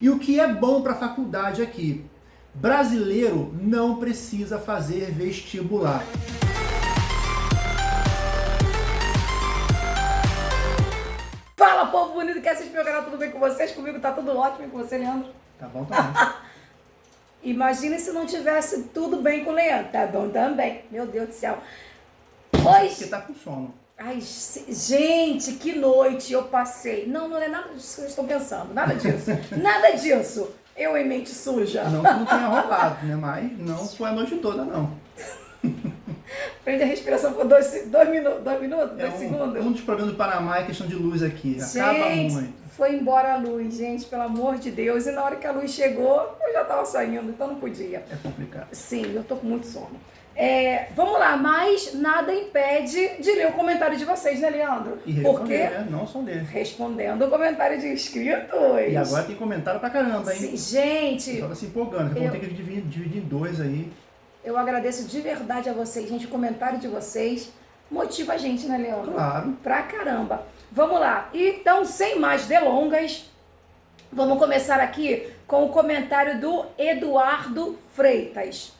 E o que é bom para a faculdade aqui? Brasileiro não precisa fazer vestibular. Fala, povo bonito que assiste meu canal, tudo bem com vocês? Comigo tá tudo ótimo e com você, Leandro? Tá bom também. Imagina se não tivesse tudo bem com o Leandro. Tá bom também. Meu Deus do céu. Hoje... Você tá com sono. Ai, gente, que noite eu passei. Não, não é nada disso que vocês estão pensando. Nada disso. nada disso. Eu em mente suja. Não que não tenha rolado, né? Mas não foi a noite toda, não. Prende a respiração por dois, dois, minutos, dois minutos, É dois um, segundos. um dos problemas do Panamá é questão de luz aqui. Acaba Gente, muito. foi embora a luz, gente, pelo amor de Deus. E na hora que a luz chegou, eu já tava saindo, então não podia. É complicado. Sim, eu tô com muito sono. É, vamos lá, mas nada impede de ler o comentário de vocês, né, Leandro? E Porque né? Não só ler. respondendo o comentário de inscritos. E agora tem comentário pra caramba, hein? Sim, gente, pessoal tá se empolgando. Eu- pouco tem que dividir, dividir em dois aí. eu agradeço de verdade a vocês, gente. O comentário de vocês motiva a gente, né, Leandro? Claro. Pra caramba. Vamos lá. Então, sem mais delongas, vamos começar aqui com o comentário do Eduardo Freitas.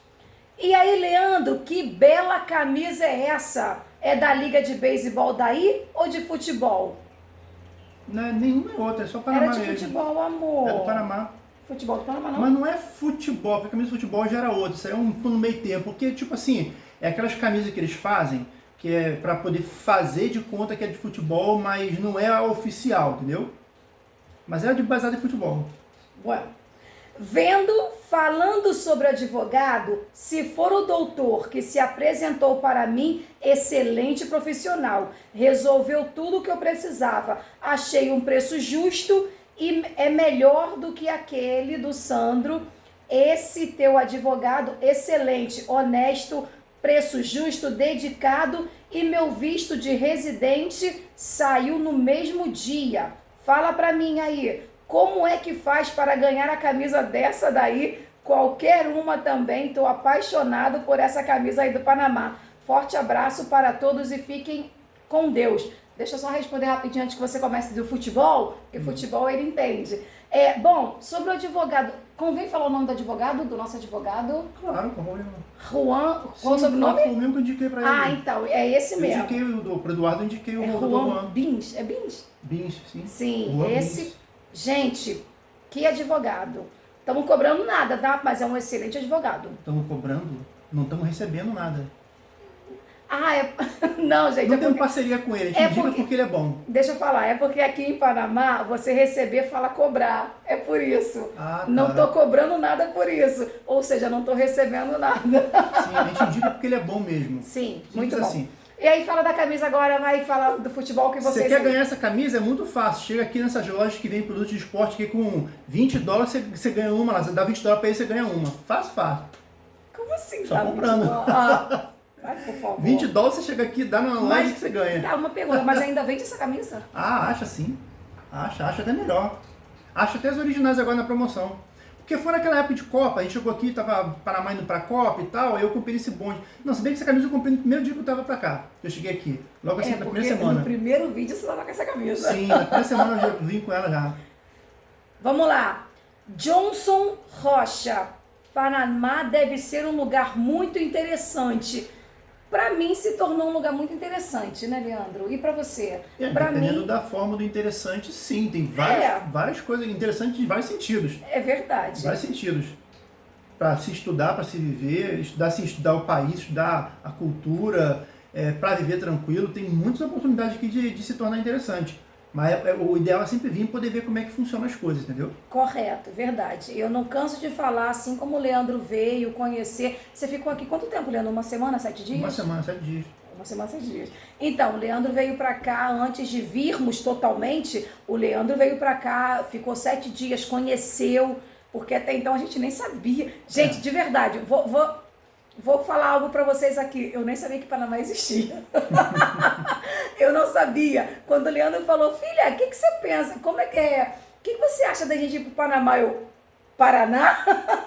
E aí, Leandro, que bela camisa é essa? É da Liga de Beisebol daí ou de futebol? Não é nenhuma outra, é só Panamá Era de mesmo. futebol, amor. É do Panamá. Futebol do Panamá, não? Mas não é futebol, porque a camisa de futebol já era outra. Isso aí é um no meio tempo. Porque, tipo assim, é aquelas camisas que eles fazem, que é pra poder fazer de conta que é de futebol, mas não é a oficial, entendeu? Mas é de baseada em futebol. Bueno. Vendo, falando sobre advogado, se for o doutor que se apresentou para mim, excelente profissional, resolveu tudo o que eu precisava, achei um preço justo e é melhor do que aquele do Sandro. Esse teu advogado, excelente, honesto, preço justo, dedicado e meu visto de residente saiu no mesmo dia. Fala pra mim aí, como é que faz para ganhar a camisa dessa daí? Qualquer uma também, tô apaixonado por essa camisa aí do Panamá. Forte abraço para todos e fiquem com Deus. Deixa eu só responder rapidinho antes que você comece do futebol, porque futebol ele entende. É, bom, sobre o advogado, convém falar o nome do advogado, do nosso advogado? Claro, com problema. Juan, qual o sobrenome? Foi o mesmo que eu indiquei pra ele. Ah, então, é esse eu mesmo. indiquei o do, pro Eduardo, eu indiquei o É do Juan Juan. Bins, é Bins? Bins, sim. Sim, Juan esse. Bins. Gente, que advogado. Estamos cobrando nada, tá? Mas é um excelente advogado. Estamos cobrando, não estamos recebendo nada. Ah, é. Não, gente, Não é temos porque... parceria com ele, É porque- porque ele é bom. Deixa eu falar, é porque aqui em Panamá você receber fala cobrar. É por isso. Ah, tá. Não tô cobrando nada por isso. Ou seja, não tô recebendo nada. Sim, a gente indica porque ele é bom mesmo. Sim, Simples muito bom. assim. E aí fala da camisa agora, vai falar do futebol que você vocês. quer ganhar essa camisa, é muito fácil. Chega aqui nessas lojas que vem produto de esporte que com 20 dólares você, você ganha uma lá. Você dá 20 dólares pra ele, você ganha uma. Fácil, fácil. Como assim? Só tá? comprando. Ah, vai, por favor. 20 dólares você chega aqui, dá Mas- loja que você ganha. Tá, uma pergunta, mas ainda vende essa camisa? Ah, acha sim. Acha, acha até melhor. Acha até as originais agora na promoção. Porque foi naquela época de Copa, a gente chegou aqui, tava Panamá indo pra Copa e tal, aí eu comprei esse bonde. Não, se bem que essa camisa eu comprei no primeiro dia que eu tava pra cá. Eu cheguei aqui, logo assim, é, na primeira no semana. primeiro vídeo você tava com essa camisa. Sim, na primeira semana eu já vim com ela já. Vamos lá. Johnson Rocha. Panamá deve ser um lugar muito interessante. Pra mim se tornou um lugar muito interessante, né, Leandro? E pra você? É, Pra dependendo mim da forma do interessante, sim. Tem várias, É. várias coisas interessantes em vários sentidos. é verdade. Vários sentidos. Para se estudar, para se viver, estudar, se estudar o país, estudar a cultura, é, para viver tranquilo. Tem muitas oportunidades aqui de, de se tornar interessante. Mas é- é- o ideal é sempre vir e poder ver como é que funcionam as coisas, entendeu? Correto, verdade. Eu não canso de falar, assim como o Leandro veio conhecer. Você ficou aqui quanto tempo, Leandro? Uma semana, sete dias? Uma semana, sete dias. Uma semana, seis dias. Então, o Leandro veio pra cá antes de virmos totalmente. O Leandro veio pra cá, ficou sete dias, conheceu, porque até então a gente nem sabia. Gente, É. de verdade, vou, vou, vou falar algo pra vocês aqui. Eu nem sabia que Panamá existia. eu não sabia. Quando o Leandro falou, filha, o que, que você pensa? Como é que é? O que, que você acha da gente ir pro Panamá? Eu, Paraná?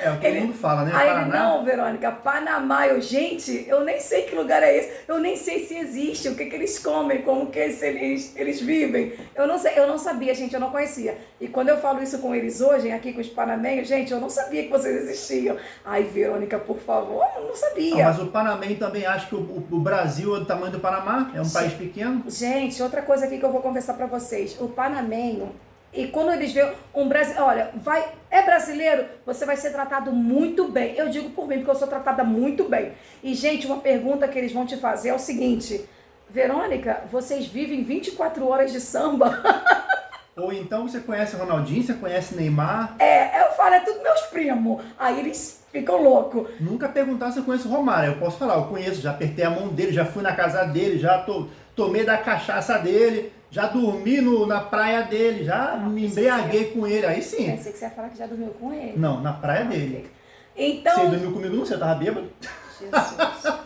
É, o que Ele- todo mundo fala, né? Aí ele, Paraná. não, Verônica, Panamá. Eu, gente, eu nem sei que lugar é esse. Eu nem sei se existe, o que, que eles comem, como que eles, eles vivem. Eu não sei, eu não sabia, gente, eu não conhecia. E quando eu falo isso com eles hoje, aqui com os panamenhos, gente, eu não sabia que vocês existiam. Ai, Verônica, por favor, eu não sabia. mas o Panamenho também acha que o, o- o Brasil é do tamanho do Panamá, é um país pequeno. Gente, outra coisa aqui que eu vou conversar pra vocês. O panamenho, e quando eles veem um brasileiro, olha, vai, é brasileiro, você vai ser tratado muito bem. Eu digo por mim, porque eu sou tratada muito bem. E, gente, uma pergunta que eles vão te fazer é o seguinte: Verônica, vocês vivem 24 horas de samba? Ou então você conhece o Ronaldinho, você conhece Neymar. É, eu falo, é tudo meus primos. Aí eles ficam loucos. Nunca perguntar se eu conheço o Romário. Eu posso falar, eu conheço, já apertei a mão dele, já fui na casa dele, já to- tomei da cachaça dele, já dormi no- na praia dele, já Ah, me embriaguei com ele. Aí sim. Pensei que você ia falar que já dormiu com ele. Não, na praia dele. Então. Você dormiu comigo não, você tava bêbado. Jesus.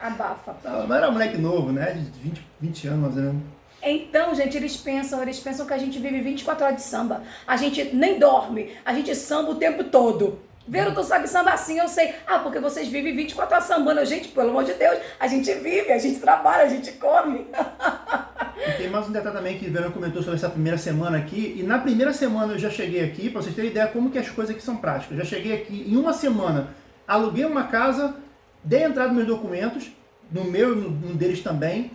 Abafa. Não, mas era moleque novo, né? De 20, 20 anos, mais ou menos. Então, gente, eles pensam, eles pensam que a gente vive 24 horas de samba. A gente nem dorme, a gente samba o tempo todo. Vero, tu sabe samba assim, eu sei. Ah, porque vocês vivem 24 horas sambando. Gente, pelo amor de Deus, a gente vive, a gente trabalha, a gente come. E tem mais um detalhe também que o Verão comentou sobre essa primeira semana aqui. E na primeira semana eu já cheguei aqui, pra vocês terem ideia como que as coisas aqui são práticas. Eu já cheguei aqui em uma semana, aluguei uma casa, dei entrada nos meus documentos, no meu e no, deles também,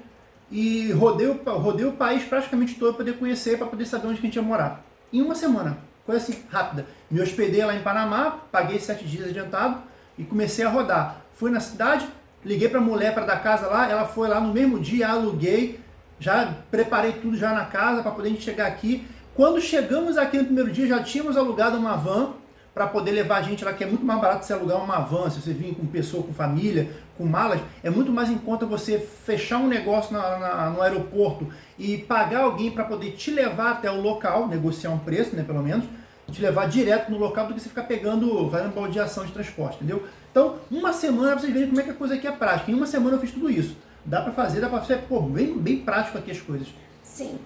e rodei o, rodei o país praticamente todo para poder conhecer, para poder saber onde a gente ia morar. Em uma semana, coisa assim, rápida. Me hospedei lá em Panamá, paguei sete dias adiantado e comecei a rodar. Fui na cidade, liguei para a mulher para dar casa lá, ela foi lá no mesmo dia, aluguei, já preparei tudo já na casa para poder chegar aqui. Quando chegamos aqui no primeiro dia, já tínhamos alugado uma van para poder levar a gente lá, que é muito mais barato você alugar uma van, se você vir com pessoa, com família, com malas, é muito mais em conta você fechar um negócio na- na- no aeroporto e pagar alguém para poder te levar até o local, negociar um preço, né, pelo menos, te levar direto no local do que você ficar pegando, fazendo baldeação de transporte, entendeu? Então, uma semana vocês verem como é que a coisa aqui é prática. Em uma semana eu fiz tudo isso. Dá pra fazer, dá pra ser, pô, bem, bem prático aqui as coisas. Sim.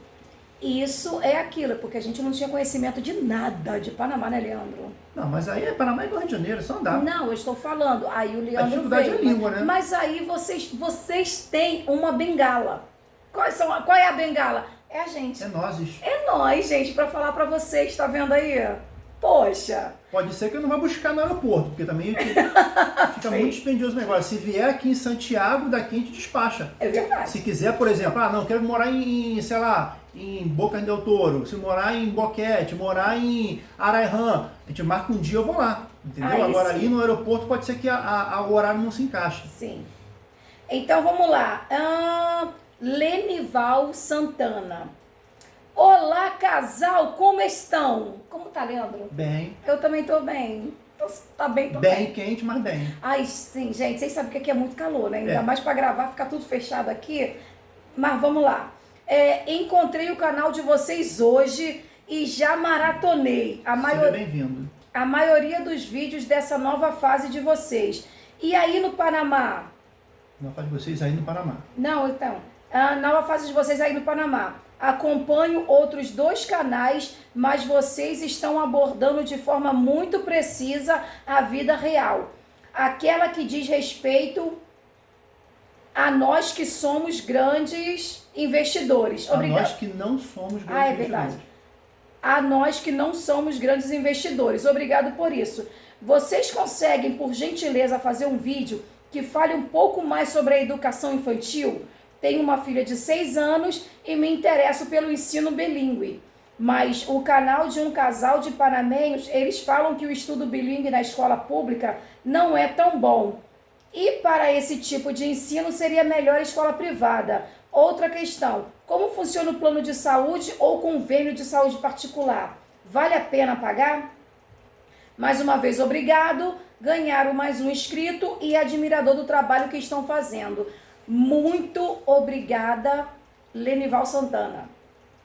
Isso é aquilo, porque a gente não tinha conhecimento de nada de Panamá, né, Leandro? Não, mas aí é Panamá igual Rio de Janeiro, é só andar. Não, eu estou falando. Aí o A Leandro dificuldade veio. é a língua, né? Mas aí vocês, vocês têm uma bengala. Quais são, a- qual é a bengala? É a gente. É nozes. É nós, gente, pra falar pra vocês, tá vendo aí? Poxa, Pode ser que eu não vá buscar no aeroporto, porque também fica muito dispendioso o negócio. Se vier aqui em Santiago, daqui a gente despacha. é verdade. Se quiser, por exemplo, ah, não, quero morar em, sei lá, em Boca del Toro, se morar em Boquete, morar em Arairã, a gente marca um dia eu vou lá, entendeu? Agora sim. ali no aeroporto pode ser que a, a- a- o horário não se encaixe. Sim. Então vamos lá. Ah, Lenival Santana. Olá, casal, como estão? Como tá, Leandro? Bem, Eu também tô bem. Tô- Tá bem, tô bem. bem quente, mas bem. Ai, sim, gente, vocês sabem que aqui é muito calor, né? Ainda É. mais pra gravar, ficar tudo fechado aqui. Mas vamos lá. É, encontrei o canal de vocês hoje e já maratonei a, maior, bem-vindo. a maioria dos vídeos dessa nova fase de vocês. E aí no Panamá? Não faz vocês aí no Panamá. Não, então. A nova fase de vocês aí no Panamá. Acompanho outros dois canais, mas vocês estão abordando de forma muito precisa a vida real. Aquela que diz respeito a nós que somos grandes investidores. A Obrigada. nós que não somos grandes Ah, é verdade. A nós que não somos grandes investidores. Obrigado por isso. Vocês conseguem, por gentileza, fazer um vídeo que fale um pouco mais sobre a educação infantil? Tenho uma filha de 6 anos e me interesso pelo ensino bilíngue. Mas o canal de um casal de panamenhos, eles falam que o estudo bilíngue na escola pública não é tão bom. E para esse tipo de ensino seria melhor a escola privada. Outra questão: como funciona o plano de saúde ou convênio de saúde particular? Vale a pena pagar? Mais uma vez, obrigado. Ganharam mais um inscrito e admirador do trabalho que estão fazendo. Muito obrigada, Lenival Santana.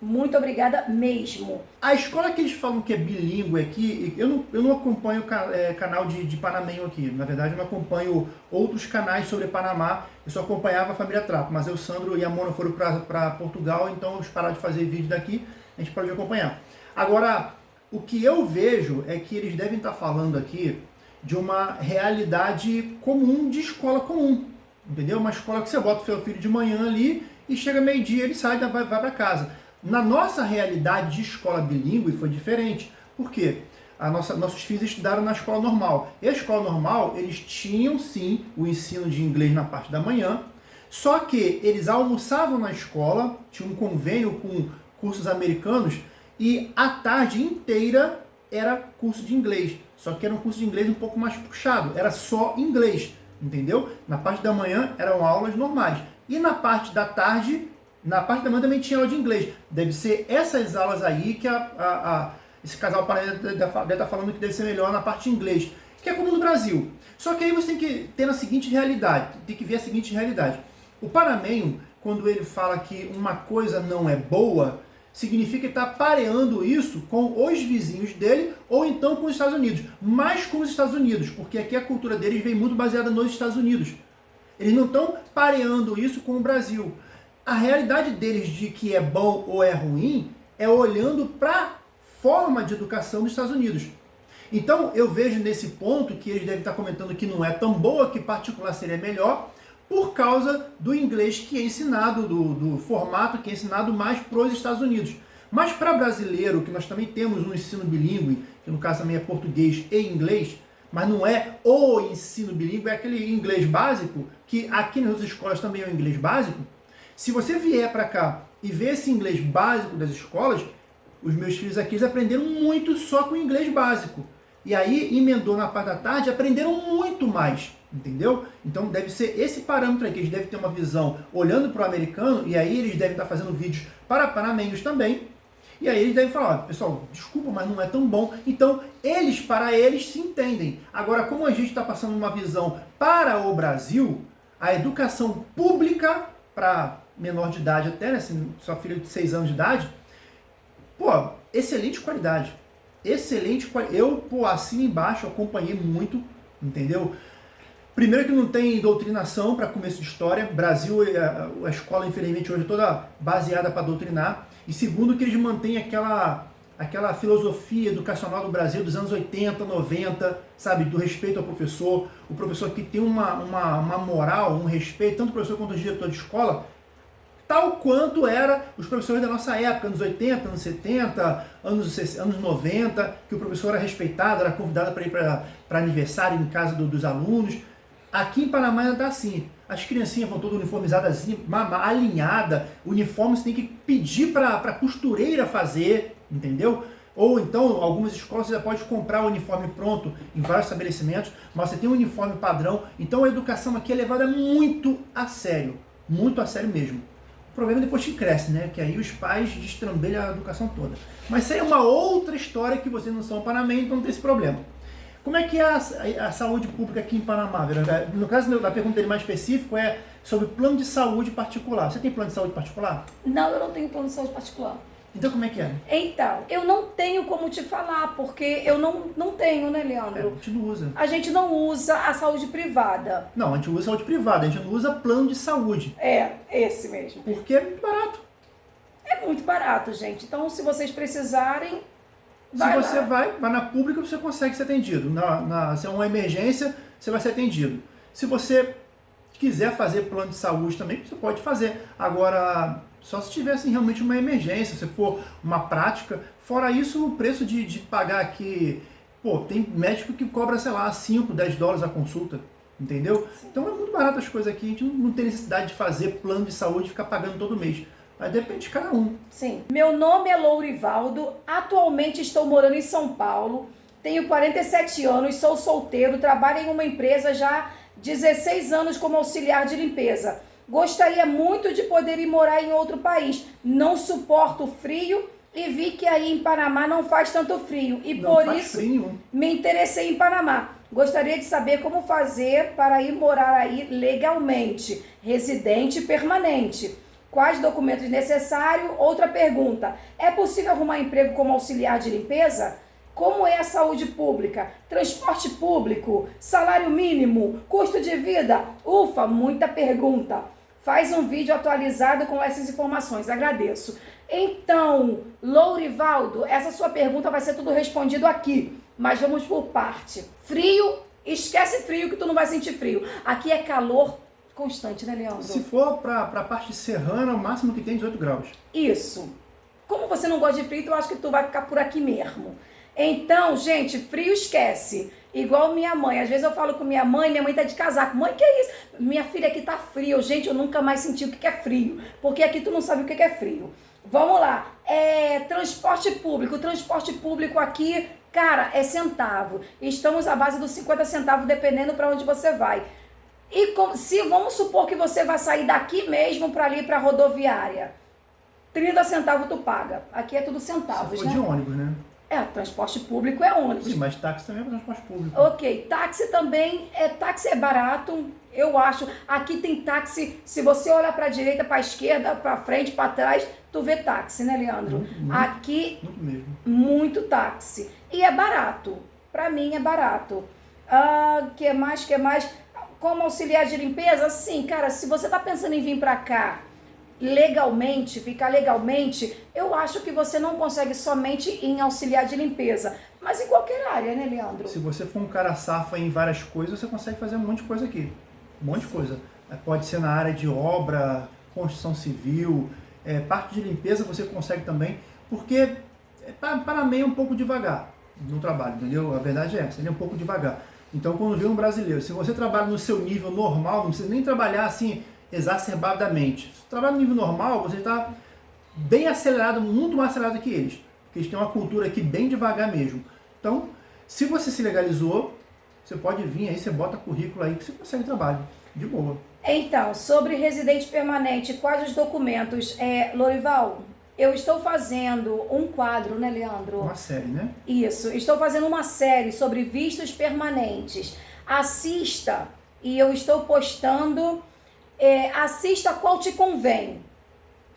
Muito obrigada mesmo. A escola que eles falam que é bilíngue aqui, eu não, eu não acompanho é, canal de, de panamenho aqui. Na verdade, eu não acompanho outros canais sobre Panamá. Eu só acompanhava a família Trapo. Mas eu, Sandro e a Mona foram para Portugal, então eles pararam de fazer vídeo daqui. A gente parou de acompanhar. Agora, O que eu vejo é que eles devem estar falando aqui de uma realidade comum de escola comum, entendeu? Uma escola que você bota o seu filho de manhã ali e chega meio-dia ele sai e vai, vai para casa. Na nossa realidade de escola bilíngue foi diferente. Por quê? A nossa, nossos filhos estudaram na escola normal. E a escola normal, eles tinham sim o ensino de inglês na parte da manhã, só que eles almoçavam na escola, tinha um convênio com cursos americanos, e a tarde inteira era curso de inglês. Só que era um curso de inglês um pouco mais puxado, era só inglês, entendeu? Na parte da manhã eram aulas normais. E na parte da tarde, na parte da manhã também tinha aula de inglês. Deve ser essas aulas aí que a, a, a esse casal deve estar tá falando que deve ser melhor na parte de inglês, que é como no Brasil. Só que aí você tem que ter a seguinte realidade, tem que ver a seguinte realidade. O Panamenho, quando ele fala que uma coisa não é boa, significa está pareando isso com os vizinhos dele ou então com os Estados Unidos. Mais com os Estados Unidos, porque aqui a cultura deles vem muito baseada nos Estados Unidos. Eles não estão pareando isso com o Brasil. A realidade deles de que é bom ou é ruim é olhando para forma de educação dos Estados Unidos. Então eu vejo nesse ponto que eles devem estar comentando que não é tão boa, que particular seria melhor, por causa do inglês que é ensinado, do, do formato que é ensinado mais para os Estados Unidos. Mas para brasileiro, que nós também temos um ensino bilíngue, que no caso também é português e inglês, mas não é o ensino bilíngue, é aquele inglês básico, que aqui nas escolas também é o inglês básico. Se você vier para cá e ver esse inglês básico das escolas, os meus filhos aqui aprenderam muito só com o inglês básico. E aí emendou na parte da tarde, aprenderam muito mais. Entendeu? Então deve ser esse parâmetro aqui, eles devem ter uma visão olhando para o americano, e aí eles devem estar fazendo vídeos para panamenhos também, e aí eles devem falar, pessoal, desculpa, mas não é tão bom. Então, eles, para eles, se entendem. Agora, como a gente está passando uma visão para o Brasil, a educação pública para menor de idade até, né, assim, sua filha de 6 anos de idade, pô, excelente qualidade. Excelente qualidade. Eu, pô, assim embaixo, acompanhei muito, entendeu? Primeiro que não tem doutrinação para começo de história. Brasil, a, a escola, infelizmente, hoje é toda baseada para doutrinar. E segundo que eles mantêm aquela, aquela filosofia educacional do Brasil dos anos 80, 90, sabe? Do respeito ao professor. O professor que tem uma, uma, uma moral, um respeito, tanto o professor quanto o diretor de escola, tal quanto era os professores da nossa época, anos 80, anos 70, anos, anos 90, que o professor era respeitado, era convidado para ir para aniversário em casa do, dos alunos. Aqui em Panamá ainda está assim. As criancinhas vão todas uniformizadas, assim, alinhada. Uniforme você tem que pedir para a costureira fazer, entendeu? Ou então, algumas escolas você já pode comprar o uniforme pronto em vários estabelecimentos, mas você tem um uniforme padrão. Então a educação aqui é levada muito a sério. Muito a sério mesmo. O problema é depois que cresce, né? Que aí os pais destrambelham a educação toda. Mas isso aí é uma outra história que vocês não são panamenhos, então não tem esse problema. Como é que é a, a, saúde pública aqui em Panamá? No caso da pergunta dele mais específico é sobre plano de saúde particular. Você tem plano de saúde particular? Não, eu não tenho plano de saúde particular. Então como é que é? Então, eu não tenho como te falar, porque eu não, não tenho, né, Leandro? É, a gente não usa. A gente não usa a saúde privada. Não, a gente usa saúde privada, a gente não usa plano de saúde. É, esse mesmo. Porque é muito barato. É muito barato, gente. Então, se vocês precisarem, Vai se você lá. vai, vai na pública, você consegue ser atendido. Na, na, se é uma emergência, você vai ser atendido. Se você quiser fazer plano de saúde também, você pode fazer. Agora, só se tiver assim, realmente uma emergência, se for uma prática. Fora isso, o preço de, de pagar aqui... Pô, tem médico que cobra, sei lá, 5, 10 dólares a consulta. Entendeu? Sim. Então é muito barato as coisas aqui. A gente não, não tem necessidade de fazer plano de saúde e ficar pagando todo mês. Mas depende de cada um. Sim. Meu nome é Lourivaldo, atualmente estou morando em São Paulo, tenho 47 anos, sou solteiro, trabalho em uma empresa já 16 anos como auxiliar de limpeza. Gostaria muito de poder ir morar em outro país. Não suporto frio e vi que aí em Panamá não faz tanto frio. E não por isso frio. me interessei em Panamá. Gostaria de saber como fazer para ir morar aí legalmente, residente permanente. Quais documentos necessários? Outra pergunta: é possível arrumar emprego como auxiliar de limpeza? Como é a saúde pública? Transporte público? Salário mínimo? Custo de vida? Ufa, muita pergunta. Faz um vídeo atualizado com essas informações. Agradeço. Então, Lourivaldo, essa sua pergunta vai ser tudo respondido aqui, mas vamos por parte. Frio, esquece frio que tu não vai sentir frio. Aqui é calor constante, né, Leandro? Se for para a parte serrana, o máximo que tem 18 graus. Isso. Como você não gosta de frio, eu acho que tu vai ficar por aqui mesmo. Então, gente, frio esquece. Igual minha mãe. Às vezes eu falo com minha mãe, minha mãe tá de casaco. Mãe, que é isso? Minha filha aqui tá frio. Gente, eu nunca mais senti o que é frio. Porque aqui tu não sabe o que é frio. Vamos lá. É, transporte público. Transporte público aqui, cara, é centavo. Estamos à base dos 50 centavos, dependendo para onde você vai. E com, se vamos supor que você vai sair daqui mesmo para ali para rodoviária, 30 centavos tu paga. Aqui é tudo centavos, Se for né? de ônibus, né? É, transporte público é ônibus. Sim, mas táxi também é transporte público. Ok, táxi também, é táxi é barato, eu acho. Aqui tem táxi, se você olhar para a direita, para a esquerda, para frente, para trás, tu vê táxi, né, Leandro? Muito, muito. Aqui Muito mesmo. muito táxi e é barato. Para mim é barato. Ah, que mais? Que mais? Como auxiliar de limpeza? Sim, cara, se você tá pensando em vir para cá legalmente, ficar legalmente, eu acho que você não consegue somente em auxiliar de limpeza, mas em qualquer área, né, Leandro? Se você for um cara safa em várias coisas, você consegue fazer um monte de coisa aqui. Um monte de coisa. É, Pode ser na área de obra, construção civil, é, parte de limpeza você consegue também, porque é, Pa- Panamá é um pouco devagar no trabalho, entendeu? A verdade é essa, ele é um pouco devagar. Então, quando vê um brasileiro, se você trabalha no seu nível normal, não precisa nem trabalhar assim exacerbadamente. Se você trabalha no nível normal, você está bem acelerado, muito mais acelerado que eles. Porque eles têm uma cultura aqui bem devagar mesmo. Então, se você se legalizou, você pode vir aí, você bota currículo aí que você consegue trabalho. De boa. Então, sobre residente permanente, quais os documentos? É, Lorival, eu estou fazendo um quadro, né, Leandro? Uma série, né? Isso, estou fazendo uma série sobre vistos permanentes. Assista e eu estou postando. é, assista qual te convém.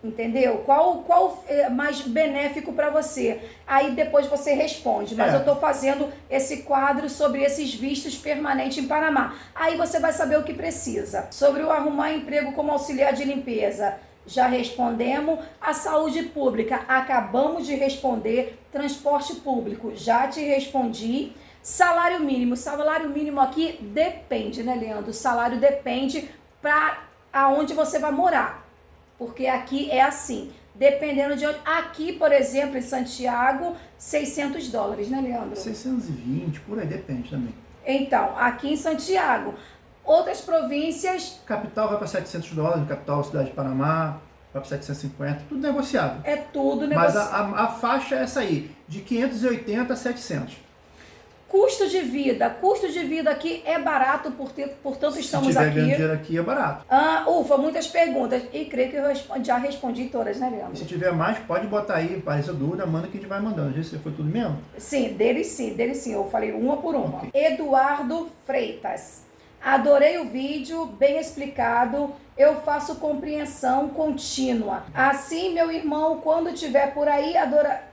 Entendeu? Qual qual é mais benéfico para você? Aí depois você responde. Mas É. eu estou fazendo esse quadro sobre esses vistos permanentes em Panamá. Aí você vai saber o que precisa. Sobre o arrumar emprego como auxiliar de limpeza. Já respondemos. A saúde pública, acabamos de responder. Transporte público, já te respondi. Salário mínimo. Salário mínimo aqui depende, né, Leandro? O salário depende para aonde você vai morar. Porque aqui é assim. Dependendo de onde. Aqui, por exemplo, em Santiago, 600 dólares, né, Leandro? 620, por aí, depende também. Então, aqui em Santiago. Outras províncias Capital vai para 700 dólares, capital, cidade de Panamá, vai para 750, tudo negociável. é tudo Mas negócio. a, a, a faixa é essa aí, de 580 a 700. Custo de vida. Custo de vida aqui é barato, portanto, Se estamos tiver aqui. dinheiro aqui é barato. Ah, ufa, muitas perguntas. E creio que eu respondi- já respondi todas, né, E Leandro? se tiver mais, pode botar aí, apareceu dúvida, manda que a gente vai mandando. Vezes foi tudo mesmo. Sim, dele sim, dele sim. Eu falei uma por uma. Ok. Eduardo Freitas. Adorei o vídeo, bem explicado. Eu faço compreensão contínua. Assim, meu irmão, quando tiver por aí, adora...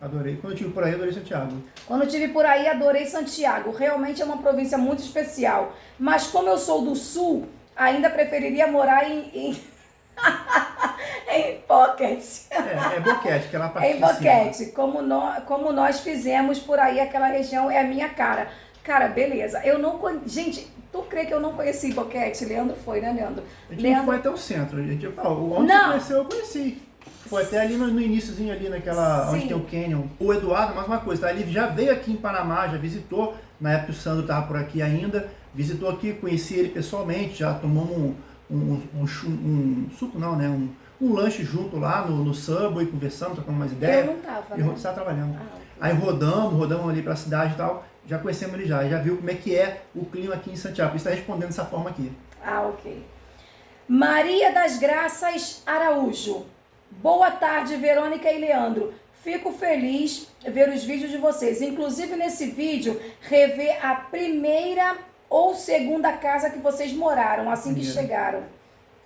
Adorei. Quando eu tive por aí, adorei Santiago. Quando eu tive por aí, adorei Santiago. Realmente é uma província muito especial. Mas como eu sou do sul, ainda preferiria morar em. em... em Pocket. É, é boquete, que é lá pra Em. Boquete. Como nós, como nós fizemos por aí, aquela região é a minha cara. Cara, beleza. Eu não. Gente, tu crê que eu não conheci Boquete? Leandro foi, né, Leandro? A gente não Leandro. foi até o centro. A gente, onde Não. você conheceu, eu conheci. Foi até ali no, no iníciozinho ali naquela. Sim. onde tem o Canyon. O Eduardo, mais uma coisa, tá? Ele já veio aqui em Panamá, já visitou. Na época o Sandro estava por aqui ainda. Visitou aqui, conheci ele pessoalmente, já tomamos um, um, um, um suco, não, né? Um, um lanche junto lá no, no Subway, conversando, trocando umas Eu ideias. não tava, E né? estava trabalhando. Ah, ok. Aí rodamos, rodamos ali pra cidade e tal. Já conhecemos ele já, já viu como é que é o clima aqui em Santiago. Isso está respondendo dessa forma aqui. Ah, ok. Maria das Graças Araújo. Boa tarde, Verônica e Leandro. Fico feliz ver os vídeos de vocês. Inclusive nesse vídeo, rever a primeira ou segunda casa que vocês moraram assim que Primeira. chegaram.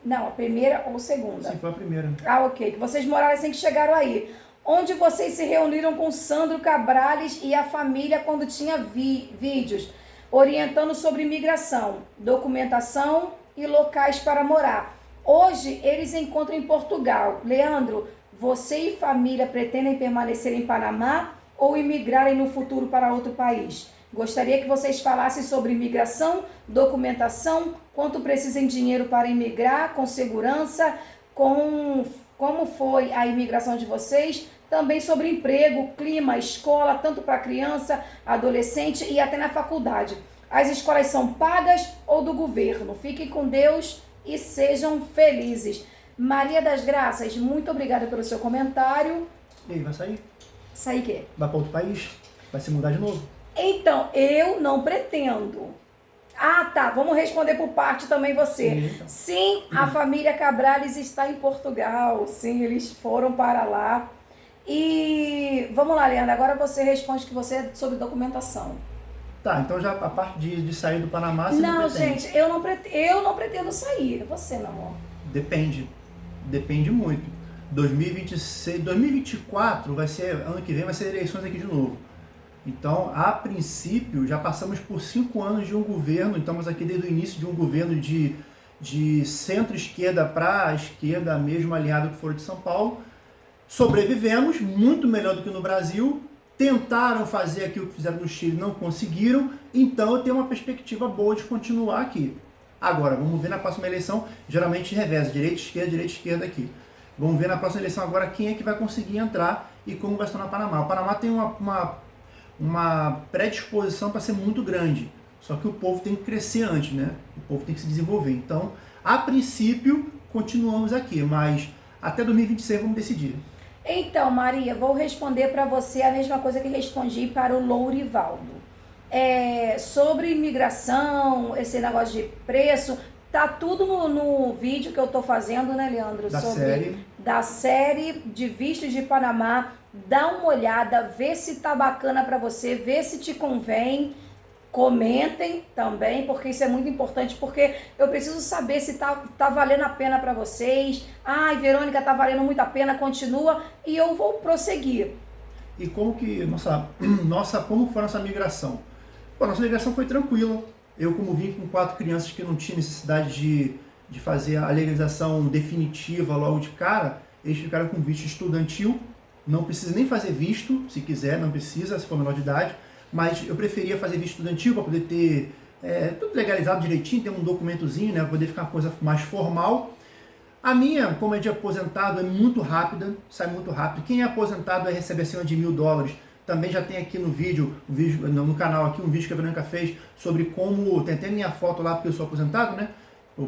Não, a primeira ou segunda. Sim, foi a primeira. Ah, ok. Que vocês moraram assim que chegaram aí. Onde vocês se reuniram com Sandro Cabrales e a família quando tinha vi- vídeos orientando sobre imigração, documentação e locais para morar. Hoje eles encontram em Portugal. Leandro, Você e família pretendem permanecer em Panamá ou imigrarem no futuro para outro país? Gostaria que vocês falassem sobre imigração, documentação, quanto precisam de dinheiro para imigrar, com segurança, com como foi a imigração de vocês, também sobre emprego, clima, escola, tanto para criança, adolescente e até na faculdade. As escolas são pagas ou do governo? Fiquem com Deus e sejam felizes. Maria das Graças, muito obrigada pelo seu comentário. E aí, vai sair? Sair o quê? Vai para outro país? Vai se mudar de novo? Então, eu não pretendo. Ah, tá. Vamos responder por parte também você. Sim, então. Sim, a família Cabrales está em Portugal. Sim, eles foram para lá. E vamos lá, Leandro. Agora você responde que você é sobre documentação. Tá, então já a parte de, de sair do Panamá você não, não pretende? gente, eu não, pretendo, eu não pretendo sair. Você, meu amor. Depende. Depende muito. 2026, 2024 vai ser, ano que vem vai ser eleições aqui de novo. Então, a princípio, já passamos por cinco anos de um governo, estamos aqui desde o início de um governo de, de centro-esquerda para a esquerda, mesmo aliado que for de São Paulo. Sobrevivemos, muito melhor do que no Brasil. Tentaram fazer aquilo que fizeram no Chile, não conseguiram. Então, eu tenho uma perspectiva boa de continuar aqui. Agora, vamos ver na próxima eleição, geralmente reveza, direita, esquerda, direita, esquerda aqui. Vamos ver na próxima eleição agora quem é que vai conseguir entrar e como vai estar no Panamá. O Panamá tem uma, uma uma predisposição para ser muito grande. Só que o povo tem que crescer antes, né? O povo tem que se desenvolver. Então, a princípio, continuamos aqui, mas até 2026 vamos decidir. Então, Maria, vou responder para você a mesma coisa que respondi para o Lourivaldo. É, sobre imigração, esse negócio de preço, tá tudo no, no vídeo que eu tô fazendo, né, Leandro? Da sobre, série. Da série de vistos de Panamá dá uma olhada, vê se tá bacana para você, vê se te convém. Comentem também, porque isso é muito importante, porque eu preciso saber se tá, tá valendo a pena para vocês. Ai, Verônica, tá valendo muito a pena, continua e eu vou prosseguir. E como que nossa, nossa como foi nossa migração? Pô, nossa migração foi tranquila. Eu, como vim com quatro crianças que não tinha necessidade de, de fazer a legalização definitiva logo de cara, eles ficaram com visto estudantil não precisa nem fazer visto, se quiser, não precisa, se for menor de idade, mas eu preferia fazer visto estudantil para poder ter é, tudo legalizado direitinho, ter um documentozinho, né, para poder ficar uma coisa mais formal. A minha, como é de aposentado, é muito rápida, sai muito rápido. Quem é aposentado vai receber acima de mil dólares. Também já tem aqui no vídeo, no canal aqui, um vídeo que a Verônica fez sobre como, tem até minha foto lá, porque eu sou aposentado, né,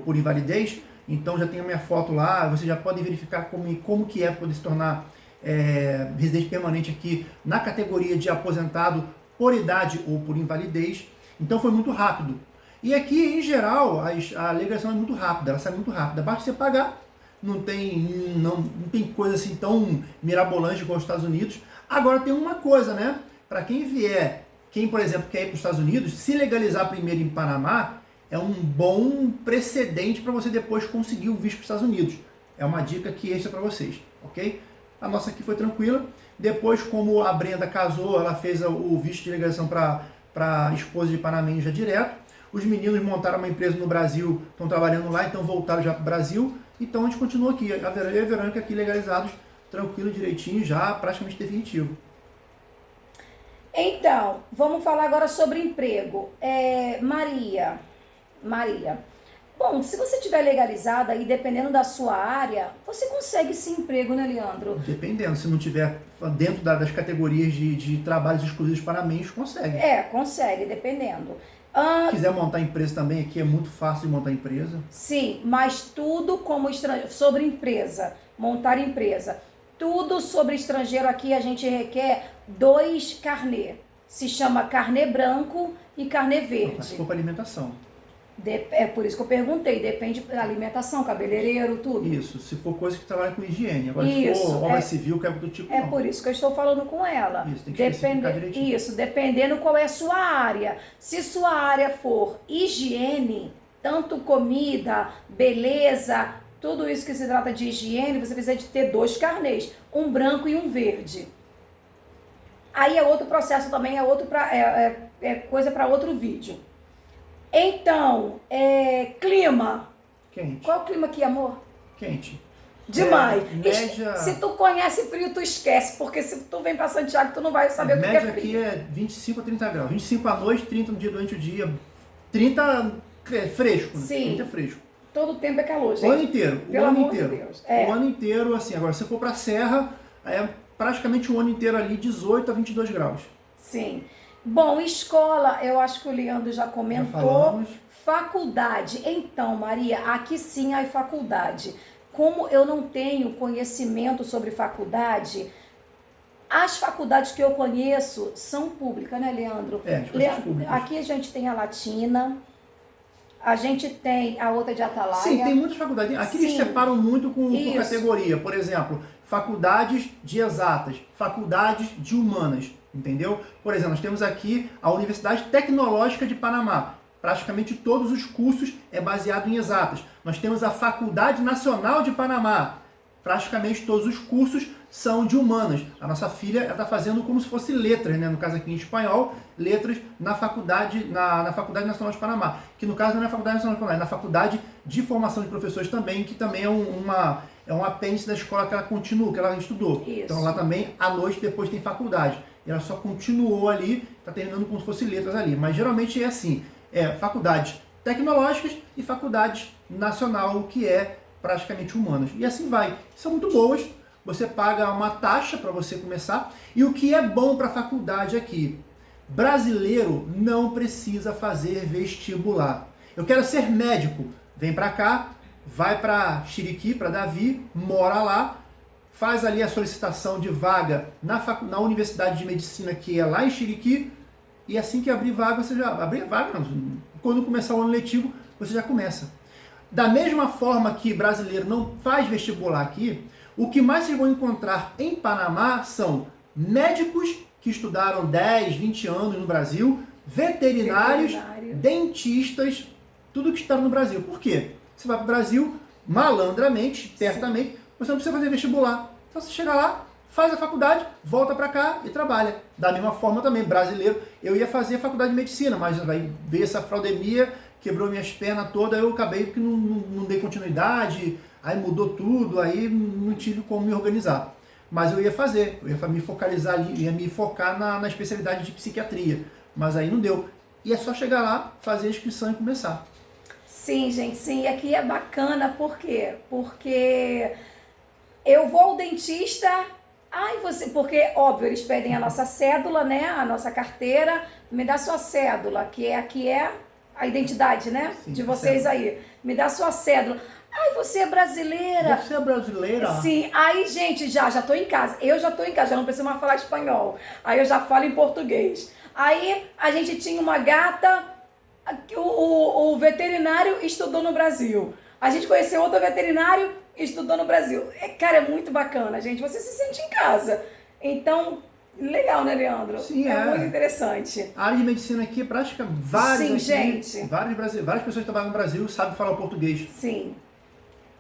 por invalidez, então já tem a minha foto lá, você já pode verificar como, como que é poder se tornar é, residente permanente aqui na categoria de aposentado por idade ou por invalidez. Então foi muito rápido. E aqui, em geral, a, a legislação é muito rápida, ela sai muito rápida. Basta você pagar, não tem, não, não tem coisa assim tão mirabolante como os Estados Unidos. Agora tem uma coisa, né? Para quem vier, quem, por exemplo, quer ir para os Estados Unidos, se legalizar primeiro em Panamá, é um bom precedente para você depois conseguir o visto para os Estados Unidos. É uma dica que extra para vocês, ok? A nossa aqui foi tranquila. Depois, como a Brenda casou, ela fez o visto de ligação para a esposa de Panamá já direto. Os meninos montaram uma empresa no Brasil, estão trabalhando lá, então voltaram já para o Brasil. Então a gente continua aqui, a Verônica e a Verônica aqui legalizados, tranquilo, direitinho, já praticamente definitivo. Então, vamos falar agora sobre emprego. É, Maria, Maria, Bom, se você tiver legalizada e dependendo da sua área, você consegue esse emprego, né, Leandro? Dependendo, se não tiver dentro das categorias de, de trabalhos exclusivos para meios, consegue. É, consegue, dependendo. Se quiser montar empresa também, aqui é muito fácil de montar empresa. Sim, mas tudo como estrangeiro, sobre empresa, montar empresa. Tudo sobre estrangeiro aqui a gente requer dois carnê. Se chama carnê branco e carnê verde. Se for para alimentação. De, é por isso que eu perguntei, depende da alimentação, cabeleireiro, tudo. Isso, se for coisa que trabalha com higiene. Agora, isso, se for obra é, civil, que é do tipo. É não. por isso que eu estou falando com ela. Isso, tem que Depende, direitinho. Isso, dependendo qual é a sua área. Se sua área for higiene, tanto comida, beleza, tudo isso que se trata de higiene, você precisa de ter dois carnês, um branco e um verde. Aí é outro processo também, é outro pra, é, é, é coisa para outro vídeo. Então, é, clima. Quente. Qual o clima aqui, amor? Quente. Demais. É, média... Se tu conhece frio, tu esquece, porque se tu vem para Santiago, tu não vai saber a o que é média frio. aqui é 25 a 30 graus. 25 à noite, 30 no dia durante o dia. 30 é fresco, né? Sim. 30 é fresco. Todo tempo é calor, gente. O ano inteiro. Pelo o ano amor de inteiro. Deus. É. O ano inteiro, assim. Agora, se for pra serra, é praticamente o ano inteiro ali, 18 a 22 graus. Sim. Bom, escola, eu acho que o Leandro já Já comentou. falamos. Faculdade. Então, Maria, aqui sim há faculdade. Como eu não tenho conhecimento sobre faculdade, as faculdades que eu conheço são públicas, né, Leandro? É, Leandro, aqui a gente tem a Latina, a gente tem a outra de Atalaia. Sim, tem muitas faculdades. Aqui eles Sim. separam muito com, Isso. categoria. Por exemplo, faculdades de exatas, faculdades de humanas, entendeu? Por exemplo, nós temos aqui a Universidade Tecnológica de Panamá. Praticamente todos os cursos é baseado em exatas. Nós temos a Faculdade Nacional de Panamá. Praticamente todos os cursos são de humanas. A nossa filha está fazendo como se fosse letras, né? no caso aqui em espanhol, letras na faculdade, na, na Faculdade Nacional de Panamá. Que no caso não é na Faculdade Nacional de Panamá, é na Faculdade de Formação de Professores também, que também é um, uma é um apêndice da escola que ela continua, que ela estudou. Isso. Então lá também, à noite, depois tem faculdade. Ela só continuou ali, está terminando como se fosse letras ali. Mas geralmente é assim, é faculdades tecnológicas e faculdades nacional, que é praticamente humanas. E assim vai. São muito boas, você paga uma taxa para você começar. E o que é bom para a faculdade aqui? Brasileiro não precisa fazer vestibular. Eu quero ser médico. Vem para cá, vai para Chiriqui, para Davi, mora lá, faz ali a solicitação de vaga na, na Universidade de Medicina, que é lá em Chiriqui, e assim que abrir vaga, você já. Abrir vaga, não. Quando começar o ano letivo, você já começa. Da mesma forma que brasileiro não faz vestibular aqui, o que mais vocês vão encontrar em Panamá são médicos que estudaram 10, 20 anos no Brasil, veterinários, Veterinário. dentistas, tudo que estudaram no Brasil. Por quê? Você vai para o Brasil malandramente, certamente, você não precisa fazer vestibular. Então você chega lá, faz a faculdade, volta para cá e trabalha. Da mesma forma também, brasileiro, eu ia fazer faculdade de medicina, mas vai ver essa fraudemia, quebrou minhas pernas todas, eu acabei que não, não, não dei continuidade, aí mudou tudo, aí não tive como me organizar. Mas eu ia fazer, eu ia me focalizar ali, ia me focar na, na especialidade de psiquiatria. Mas aí não deu. E é só chegar lá, fazer a inscrição e começar. Sim, gente, sim. E aqui é bacana, por quê? Porque eu vou ao dentista, ai, você. Porque, óbvio, eles pedem a nossa cédula, né? A nossa carteira. Me dá sua cédula, que é aqui é a identidade, né? Sim, de vocês cédula. aí. Me dá sua cédula. Ai, você é brasileira. Você é brasileira? Sim, aí, gente, já, já tô em casa. Eu já tô em casa, já não preciso mais falar espanhol. Aí eu já falo em português. Aí a gente tinha uma gata, o, o, o veterinário estudou no Brasil. A gente conheceu outro veterinário, estudou no Brasil. É, cara, é muito bacana, gente. Você se sente em casa. Então, legal, né, Leandro? Sim, é. é. muito interessante. A área de medicina aqui é prática, vários Sim, gente. Vários, brasi- várias pessoas que trabalham no Brasil sabem falar português. Sim.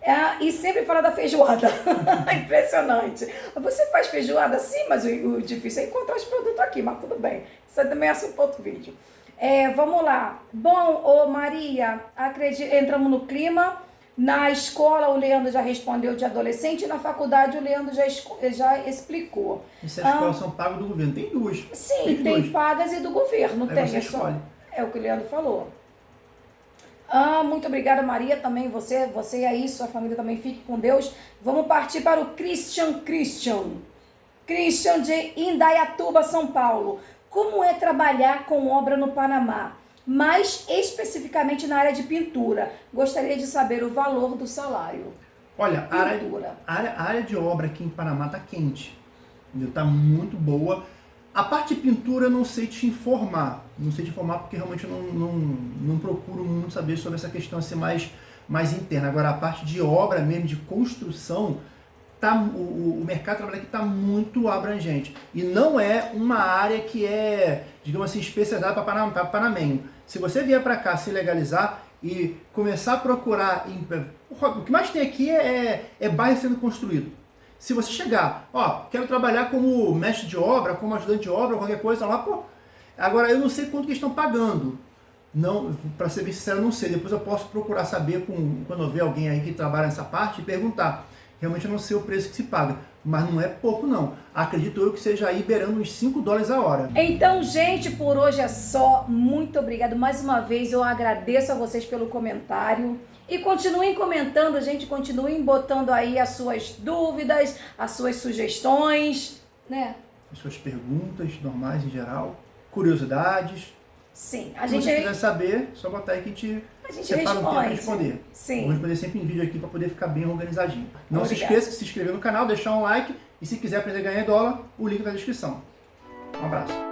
É, e sempre fala da feijoada. Impressionante. Você faz feijoada sim, mas o, o difícil é encontrar os produtos aqui, mas tudo bem. Isso também é assunto outro vídeo. É, vamos lá. Bom, ô Maria, acredi- entramos no clima. Na escola, o Leandro já respondeu de adolescente. E na faculdade, o Leandro já, já explicou. Essas Ah. escolas são pagas do governo. Tem duas. Sim, Tem tem, pagas e do governo. Aí tem, você é escolhe. é o que o Leandro falou. Ah, muito obrigada, Maria, também. Você, você aí, sua família também. Fique com Deus. Vamos partir para o Christian Christian. Christian de Indaiatuba, São Paulo. Como é trabalhar com obra no Panamá? Mais especificamente na área de pintura. Gostaria de saber o valor do salário. Olha, a área, a área, a área de obra aqui em Panamá tá quente. Entendeu? Tá muito boa. A parte de pintura eu não sei te informar. Não sei te informar porque realmente eu não, não, não procuro muito saber sobre essa questão assim mais, mais interna. Agora, a parte de obra mesmo, de construção, tá, o, o- mercado de trabalho aqui está muito abrangente. E não é uma área que é, digamos assim, especializada para panamenho. Se você vier para cá se legalizar e começar a procurar. O que mais tem aqui é, é bairro sendo construído. Se você chegar, ó, quero trabalhar como mestre de obra, como ajudante de obra, qualquer coisa lá, pô. Agora eu não sei quanto que estão pagando. Não, para ser bem sincero, não sei. Depois eu posso procurar saber com, quando eu ver alguém aí que trabalha nessa parte e perguntar. Realmente não sei o preço que se paga, mas não é pouco não. Acredito eu que seja aí beirando uns 5 dólares a hora. Então, gente, por hoje é só. Muito obrigado. Mais uma vez eu agradeço a vocês pelo comentário. E continuem comentando, gente, continuem botando aí as suas dúvidas, as suas sugestões, né? As suas perguntas normais em geral, curiosidades. Sim, a gente... Se você quiser saber, só botar aí que a gente, a gente separa responde. um tempo para responder. Sim. Vou responder sempre em vídeo aqui para poder ficar bem organizadinho. Não Obrigada. se esqueça de se inscrever no canal, deixar um like e se quiser aprender a ganhar dólar, o link tá na descrição. Um abraço.